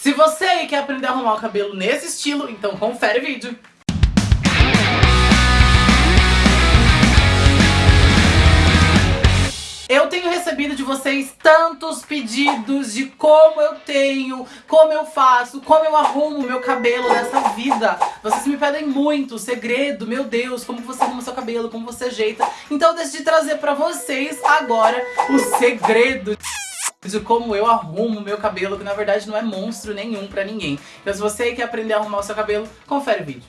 Se você aí quer aprender a arrumar o cabelo nesse estilo, então confere o vídeo. Eu tenho recebido de vocês tantos pedidos de como eu tenho, como eu faço, como eu arrumo meu cabelo nessa vida. Vocês me pedem muito, segredo, meu Deus, como você arruma seu cabelo, como você ajeita. Então eu decidi trazer pra vocês agora o segredo como eu arrumo meu cabelo, que na verdade não é monstro nenhum pra ninguém. Então se você quer aprender a arrumar o seu cabelo, confere o vídeo.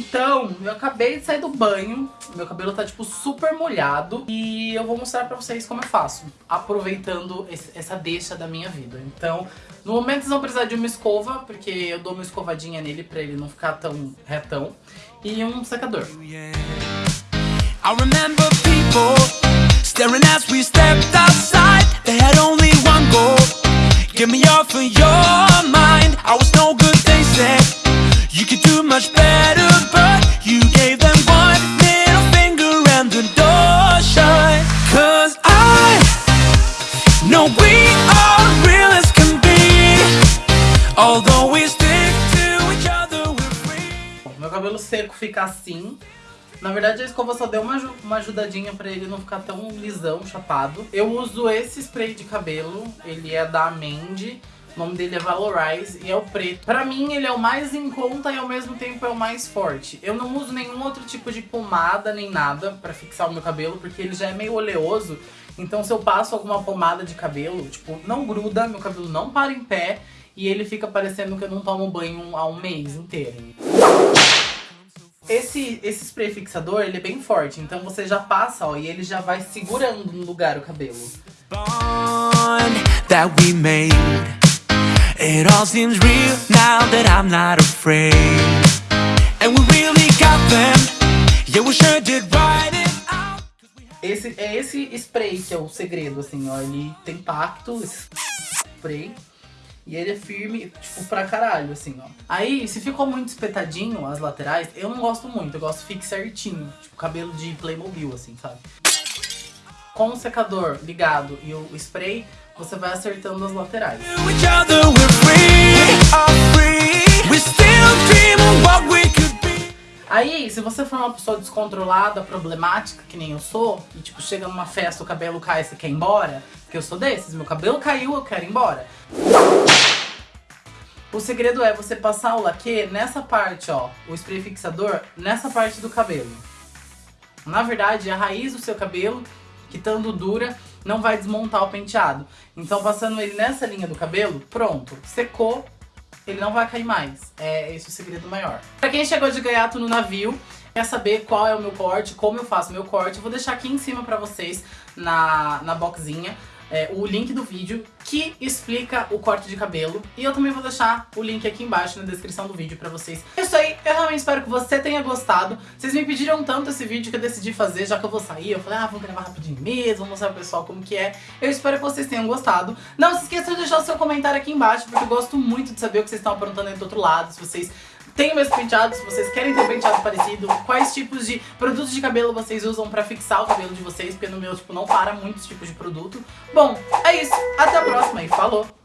Então, eu acabei de sair do banho, meu cabelo tá tipo super molhado e eu vou mostrar pra vocês como eu faço, aproveitando esse, essa deixa da minha vida. Então, no momento vocês vão precisar de uma escova, porque eu dou uma escovadinha nele pra ele não ficar tão retão, e um secador. I remember people Staring as we stepped outside They had only one goal. Give me off of your mind. I was no good, they said. You could do much better But you gave them one middle finger And the door shut. Cause I know we are real as can be. Although we stick to each other We're free. Meu cabelo seco fica assim. Na verdade a escova só deu uma, uma ajudadinha pra ele não ficar tão lisão, chapado. Eu uso esse spray de cabelo, ele é da Mandy. O nome dele é Valorize e é o preto. Pra mim, ele é o mais em conta e ao mesmo tempo é o mais forte. Eu não uso nenhum outro tipo de pomada nem nada pra fixar o meu cabelo, porque ele já é meio oleoso. Então se eu passo alguma pomada de cabelo, tipo, não gruda, meu cabelo não para em pé e ele fica parecendo que eu não tomo banho há um mês inteiro. Esse, esse spray fixador, ele é bem forte, então você já passa, ó, e ele já vai segurando no lugar o cabelo. That we made. It all seems real now that I'm not afraid. And we really got them. Yeah, we sure did right it out. Esse, É esse spray que é o segredo, assim, ó. Ele tem pacto, esse spray e ele é firme, tipo, pra caralho, assim, ó. Aí, se ficou muito espetadinho as laterais, eu não gosto muito. Eu gosto fique certinho. Tipo, cabelo de Playmobil, assim, sabe? Com o secador ligado e o spray, você vai acertando as laterais. Aí, se você for uma pessoa descontrolada, problemática, que nem eu sou, e tipo, chega numa festa, o cabelo cai e você quer ir embora, porque eu sou desses, meu cabelo caiu, eu quero ir embora. O segredo é você passar o laque nessa parte, ó, o spray fixador, nessa parte do cabelo. Na verdade, a raiz do seu cabelo, que estando dura, não vai desmontar o penteado. Então, passando ele nessa linha do cabelo, pronto, secou, ele não vai cair mais. É esse o segredo maior. Pra quem chegou de gaiato no navio, quer saber qual é o meu corte, como eu faço meu corte, eu vou deixar aqui em cima pra vocês, na, na boxinha, é, o link do vídeo que explica o corte de cabelo. E eu também vou deixar o link aqui embaixo na descrição do vídeo pra vocês. É isso aí, eu realmente espero que você tenha gostado. Vocês me pediram tanto esse vídeo que eu decidi fazer, já que eu vou sair. Eu falei, ah, vou gravar rapidinho mesmo, vou mostrar pro pessoal como que é. Eu espero que vocês tenham gostado. Não se esqueça de deixar o seu comentário aqui embaixo, porque eu gosto muito de saber o que vocês estão aprontando aí do outro lado. Se vocês tem o mesmo penteado, se vocês querem ter um penteado parecido, quais tipos de produtos de cabelo vocês usam pra fixar o cabelo de vocês, porque no meu, tipo, não para muitos tipos de produto. Bom, é isso. Até a próxima e falou!